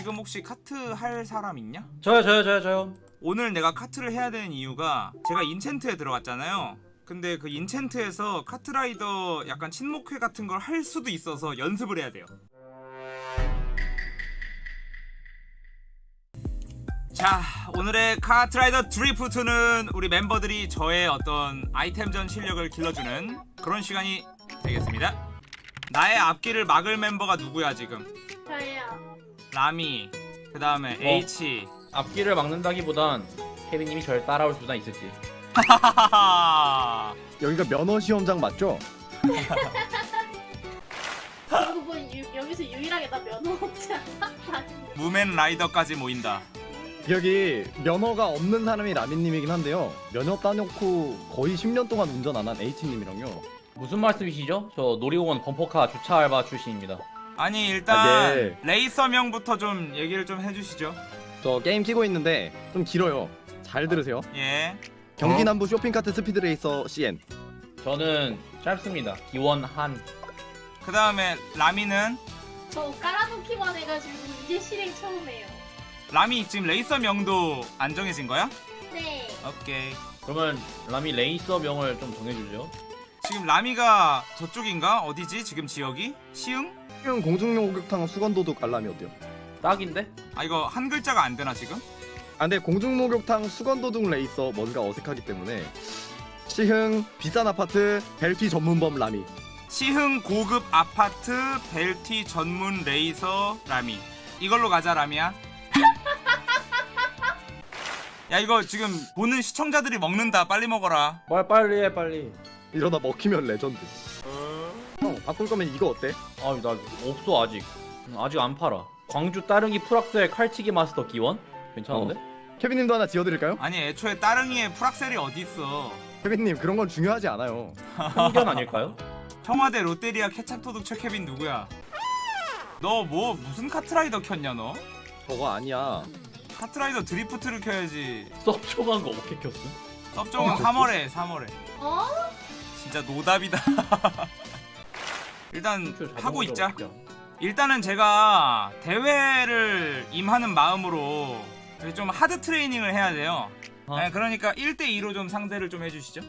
지금 혹시 카트 할 사람 있냐? 저요 저요 저요 저요 오늘 내가 카트를 해야 되는 이유가 제가 인챈트에 들어갔잖아요. 근데 그 인챈트에서 카트라이더 약간 친목회 같은 걸 할 수도 있어서 연습을 해야 돼요. 자, 오늘의 카트라이더 드리프트는 우리 멤버들이 저의 어떤 아이템전 실력을 길러주는 그런 시간이 되겠습니다. 나의 앞길을 막을 멤버가 누구야 지금? 라미, 그 다음에 어. H. 앞길을 막는다기보단 케빈님이 저를 따라올 수나 있을지 하하하. 여기가 면허 시험장 맞죠? 그리고 뭐 유, 여기서 유일하게 나 면허 없지 않아? 무맨 라이더까지 모인다. 여기 면허가 없는 사람이 라민님이긴 한데요. 면허 따놓고 거의 10년 동안 운전 안 한 H님이랑요. 무슨 말씀이시죠? 저 놀이공원 범퍼카 주차 알바 출신입니다 아니 일단 아, 네. 레이서명부터 좀 얘기를 좀 해주시죠. 저 게임 키고 있는데 좀 길어요. 잘 들으세요. 예. 경기 남부 쇼핑카트 스피드 레이서 CN. 저는 짧습니다 기원한 그 다음에 라미는 저 깔아놓기만 해가지고 이제 실행 처음 해요. 라미 지금 레이서명도 안 정해진 거야? 네. 오케이. 그러면 라미 레이서명을 좀 정해주죠 지금 라미가 저쪽인가? 어디지? 지금 지역이? 시흥? 지금 공중용 목욕탕 수건도둑 알람이 어때요? 딱인데? 아 이거 한 글자가 안 되나 지금? 아 근데 공중 목욕탕 수건도둑 레이서 뭔가 어색하기 때문에 시흥 비싼 아파트 벨티 전문범 라미. 시흥 고급 아파트 벨티 전문 레이서 라미. 이걸로 가자 라미야. 야 이거 지금 보는 시청자들이 먹는다. 빨리 먹어라. 빨리 빨리 해 빨리 이러다 먹히면 레전드. 형 바꿀 거면 이거 어때? 아나 없어 아직 음, 아직 안 팔아 광주 따릉이 풀악셀 칼치기 마스터 기원? 괜찮은데? 케빈님도 하나 지어드릴까요? 아니 애초에 따릉이에 풀악셀이 어디 있어? 케빈님 그런 건 중요하지 않아요. 편견 아닐까요? 청와대 롯데리아 케찹도둑 최케빈 누구야? 너 뭐 무슨 카트라이더 켰냐 너? 저거 아니야. 카트라이더 드리프트를 켜야지. 섭초간 거 어떻게 켰음? 섭종은 어, 3월에 3월에. 어? 진짜 노답이다. 일단 하고 있자. 일단은 제가 대회를 임하는 마음으로 좀 하드 트레이닝을 해야 돼요. 어. 네, 그러니까 1대2로 좀 상대를 좀 해주시죠.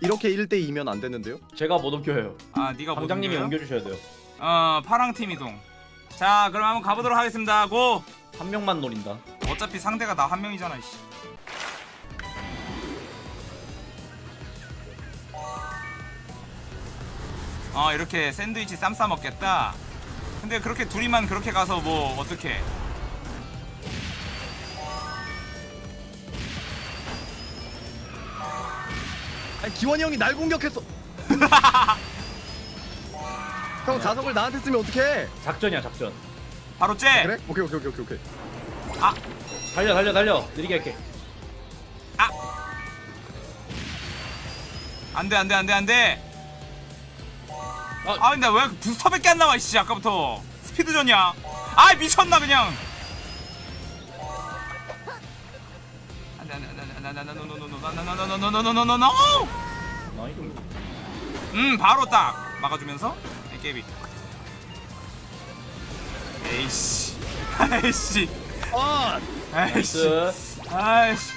이렇게 1대2면 안 되는데요? 제가 못 옮겨요 아, 네가 못 방장님이 옮겨요? 옮겨주셔야 돼요 어, 파랑 팀 이동. 자, 그럼 한번 가보도록 하겠습니다. 고! 한 명만 노린다 어차피 상대가 나 한 명이잖아, 이씨. 어, 이렇게 샌드위치 쌈 싸 먹겠다. 근데 그렇게 둘이만 그렇게 가서 뭐 어떻게? 아니 기원이 형이 날 공격했어. 형 자석을 나한테 쓰면 어떡해? 작전이야 작전 바로 째. 그래? 오케이 오케이 오케이 오케이 오케이. 달려 달려 달려 느리게 할게 안돼 안돼 안돼 안돼. 아, 아 근데 왜 부스터밖에 안 나와 이씨 아까부터 스피드전이야 아 미쳤나 그냥 음 바로 딱 막아주면서 깨비 에이씨 에이씨 에이씨 에이씨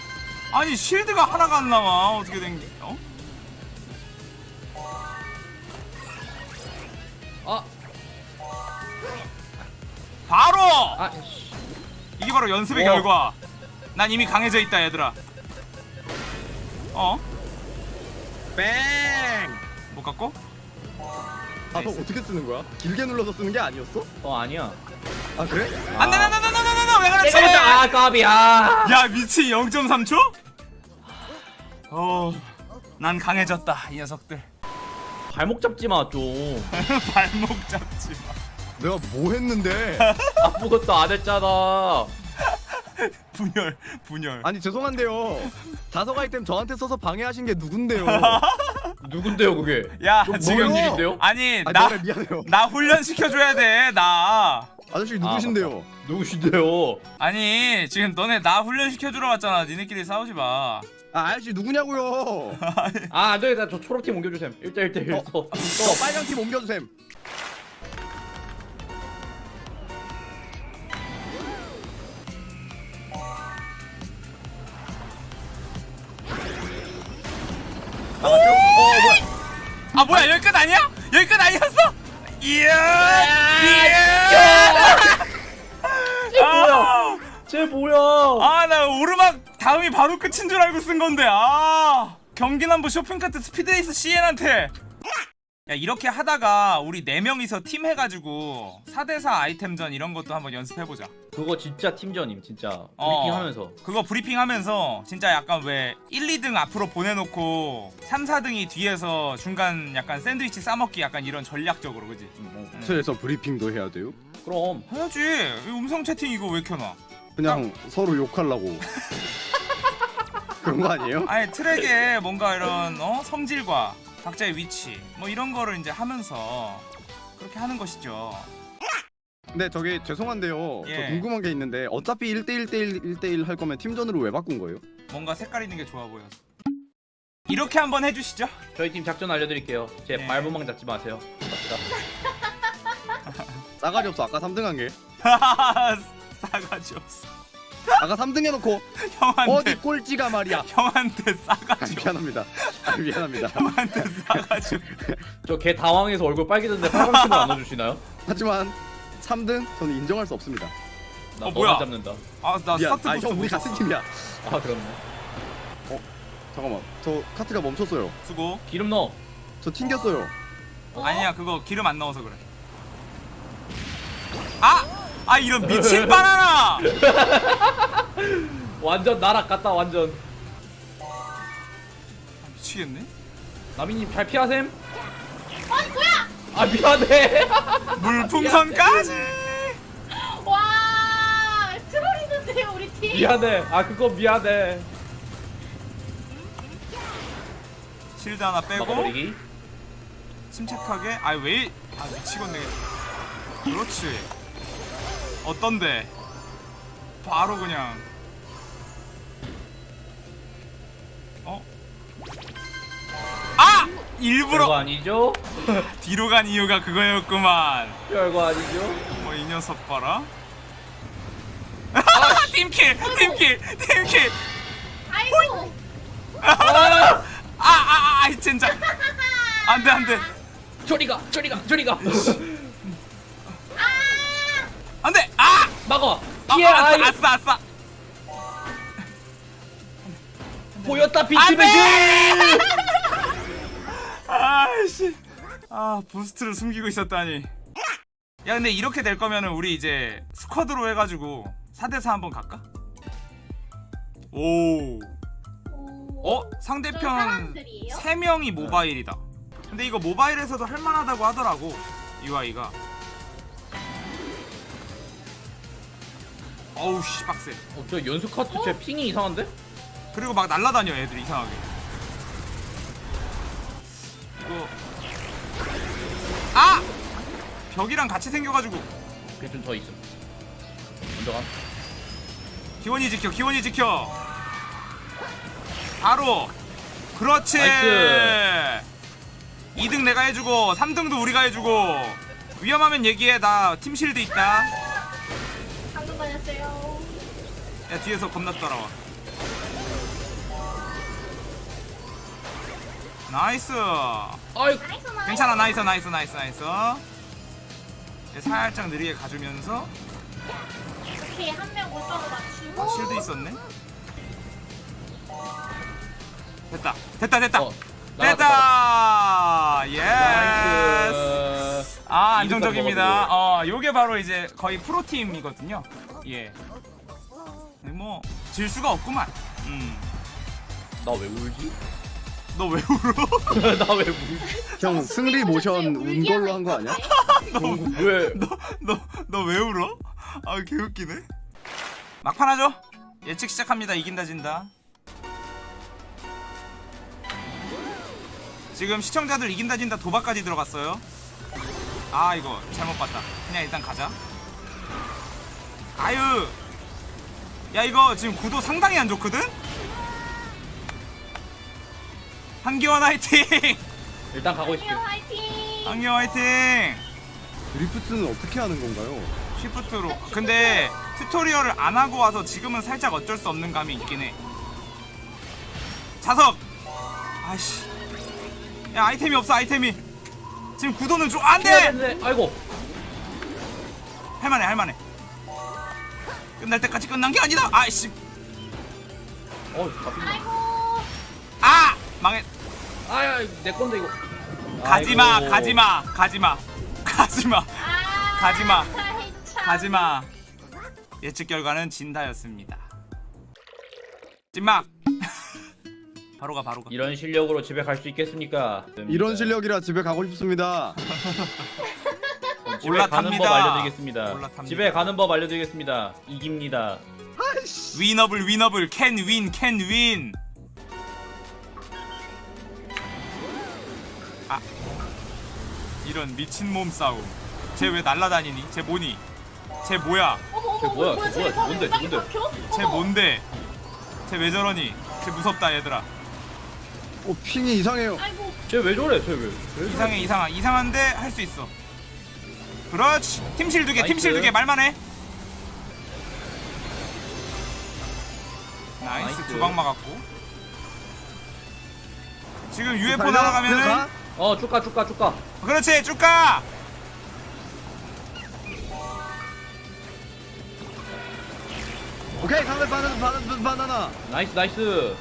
아니 쉴드가 하나가 안 나와 어떻게 된게 바로 아 씨. 이게 바로 연습의 와. 결과. 난 이미 강해져 있다 얘들아. 어? 뺑. 못 갖고? 자석 어떻게 쓰는 거야? 길게 눌러서 쓰는 게 아니었어? 어 아니야 아 그래? 안돼 안돼 안돼 안돼 안돼 왜 그렇지? 아 까비 아야 미친 0.3초? 어, 난 강해졌다 이 녀석들. 발목 잡지 마 좀 발목 잡지 마. 내가 뭐 했는데? 아무것도 안 했잖아 분열 분열. 아니 죄송한데요. 자석 아이템 저한테 써서 방해하신 게 누군데요? 누군데요 그게 야 뭐, 지금 뭔 일인데요? 아니 아나 미안해요. 나 훈련 시켜줘야 돼 나. 아저씨 누구신데요? 누구신데요 아니 지금 너네 나 훈련 시켜주러 왔잖아. 니네끼리 싸우지 마. 아 아저씨 누구냐고요? 아 안되겠다 저 초록팀 옮겨주셈 1대1대1 어. 써저 빨간 팀 옮겨주셈. 아 뭐야 여기 끝 아니야? 여기 끝 아니었어? 이야 이야 아, 쟤 뭐야? 아 나 오르막 다음이 바로 끝인 줄 알고 쓴 건데 아 경기남부 쇼핑카트 스피드레이스 CN한테 야 이렇게 하다가 우리 네명이서 팀 해가지고 4대4 아이템전 이런 것도 한번 연습해보자 그거 진짜 팀전임 진짜 어. 브리핑하면서. 그거 브리핑하면서 진짜 약간 왜 1, 2등 앞으로 보내놓고 3, 4등이 뒤에서 중간 약간 샌드위치 싸먹기 약간 이런 전략적으로 그지? 트에서 브리핑도 해야 돼요? 그럼 해야지 이 음성 채팅 이거 왜 켜놔 그냥 서로 욕하려고 그런 거 아니에요? 아예 트랙에 뭔가 이런 어? 성질과 각자의 위치 뭐 이런 거를 이제 하면서 그렇게 하는 것이죠 근데 저기 죄송한데요. 예. 저 궁금한 게 있는데 어차피 1대1 대1 1대1 할 거면 팀전으로 왜 바꾼 거예요? 뭔가 색깔 있는 게 좋아 보여서 이렇게 한번 해주시죠 저희 팀 작전 알려드릴게요. 제 네. 말부망 잡지 마세요. 갑시다. 싸가지 없어. 아까 3등 한 게. 싸가지 없어 아까 3등 해놓고 형한테 어디 꼴찌가 말이야. 형한테 아, 싸가지 없어 미안합니다. 아, 미안합니다. 형한테 싸가지 없어 저개 당황해서 얼굴 빨개졌는데 빨간색을 안 넣어주시나요? 하지만 3등 저는 인정할 수 없습니다. 나 어, 뭐야? 잡는다. 아나. 스타트 아, 형 우리 못 같은. 팀이야. 아 그렇네. 잠깐만. 저 카트가 멈췄어요. 수고 기름 넣어. 저 튕겼어요. 어? 아니야 그거 기름 안 넣어서 그래 아! 아 이런 미친 바나나 완전 날아갔다 완전. 미치겠네 나미님 잘 피하셈. 아니 뭐야? 아 미안해. 물풍선까지 와 트롤이는데요 우리 팀. 미안해. 아 그거 미안해. 실드 하나 빼고 막아버리기. 침착하게 아왜 아 미치겠네 그렇지 어떤데 바로 그냥 어? 아! 별거 일부러 아니죠? 뒤로 간 이유가 그거였구만 별거 아니죠? 뭐 이 녀석 봐라 팀킬 팀킬 팀킬 아이고. 아아아 아, 아, 진짜 안돼 안돼 저리가 저리가 저리가. 아 피해 아싸 아이. 아싸 아싸 보였다 비치맨. 아씨 아 부스트를 숨기고 있었다니 야 근데 이렇게 될 거면은 우리 이제 스쿼드로 해가지고 4대4 한번 갈까? 오 어? 저 상대편 사람들이에요? 3명이 모바일이다 근데 이거 모바일에서도 할만하다고 하더라고 UI가 어우 씨 빡세 어, 저 연수 카트 제 ping이 이상한데? 그리고 막 날라다녀 애들 이상하게 이거 아! 벽이랑 같이 생겨가지고 그게 좀더 있음. 먼저 가. 기원이 지켜 기원이 지켜 바로 그렇지 nice. 2등 내가 해주고 3등도 우리가 해주고 위험하면 얘기해 나 team shield 있다 야 뒤에서 겁나 따라와 nice 아이 nice nice. 괜찮아 nice nice nice nice 얘 살짝 느리게 가주면서 이렇게 한명 올라가 맞추고. 아, shield 있었네 됐다 됐다 됐다 어. 됐다 yes nice. 아 안정적입니다. 어 요게 바로 이제 거의 프로팀이거든요 예뭐 질 수가 없구만. 나왜 울지? 음너 왜 울어? 나 왜 울지? 형 승리 모션 운 걸로 한 거 아니야? 왜? 너너 왜 울어? 아 개웃기네. 막판 하죠? 예측 시작합니다. 이긴다 진다. 지금 시청자들 이긴다 진다 도박까지 들어갔어요. 아 이거 잘못 봤다. 그냥 일단 가자. 아유 야 이거 지금 구도 상당히 안 좋거든? 한기원 화이팅 일단 가고. 화이팅. 한기원 화이팅 드리프트는 어떻게 하는 건가요? 쉬프트로 근데 튜토리얼을 안 하고 와서 지금은 살짝 어쩔 수 없는 감이 있긴 해 자석 아씨 야 아이템이 없어 아이템이 지금 구도는 좀 안돼 네. 아이고. 할만해 할만해 끝날 때까지 끝난 게 아니다 아이씨 어. 아이고. 아 망해 아야, 내 건데 이거. 가지마 아이고. 가지마 가지마 가지마 아. 가지마. 가지마 예측 결과는 진다였습니다 찐막 바로 가 바로 가 이런 실력으로 집에 갈 수 있겠습니까? 이런 실력이라 집에 가고 싶습니다. 집에 올라탑니다. 가는 법 알려드리겠습니다. 올라탑니다. 집에 가는 법 알려드리겠습니다. 이깁니다. 위너블 위너블 캔 윈 캔 윈. 아 이런 미친 몸 싸움. 쟤 왜 날라다니니? 쟤 뭐니? 쟤 뭐야? 쟤 뭐야, 뭐야 쟤쟤 뭐야, 뭔데, 땅에 뭔데? 쟤. 뭔데? 쟤 왜 저러니? 쟤 무섭다 얘들아. 오 ping이 이상해요. 쟤 왜 저래? 쟤 왜? 왜? 이상해 이상하 이상한데 할 수 있어. 그렇지. 팀실 두 개, nice. 팀실 두개 말만 해. nice nice. 두 방 막았고. 지금 UFO 달려? 날아가면은? 어, 쭉 가, 쭉 가, 쭉 가. 그렇지 쭉 가. 오케이 강을 바나나 바나나 바나나. nice, nice.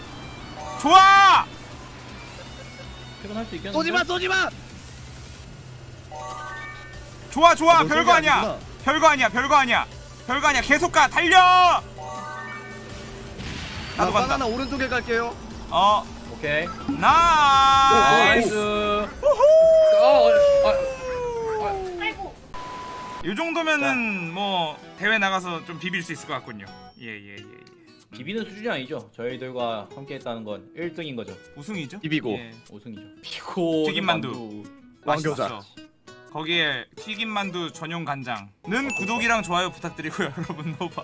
좋아. 퇴근할 수 있겠는데? 쏘지 마 쏘지 마. 좋아 좋아 아, 너 별거 아니야. 아니구나. 별거 아니야 별거 아니야. 별거 아니야 계속 가 달려. 나 나도 간다. 바나나 오른쪽에 갈게요. 어 오케이. 나. nice. 아이고. 이 정도면은 뭐 대회 나가서 좀 비빌 수 있을 것 같군요. 예예 예, 예. 비비는 수준이 아니죠. 저희들과 함께 했다는 건 1등인 거죠. 우승이죠? 비비고. 예. 우승이죠. 비비고 튀김만두. 왕교자. 거기에 튀김만두 전용 간장은 구독이랑 좋아요 부탁드리고요 여러분. 노바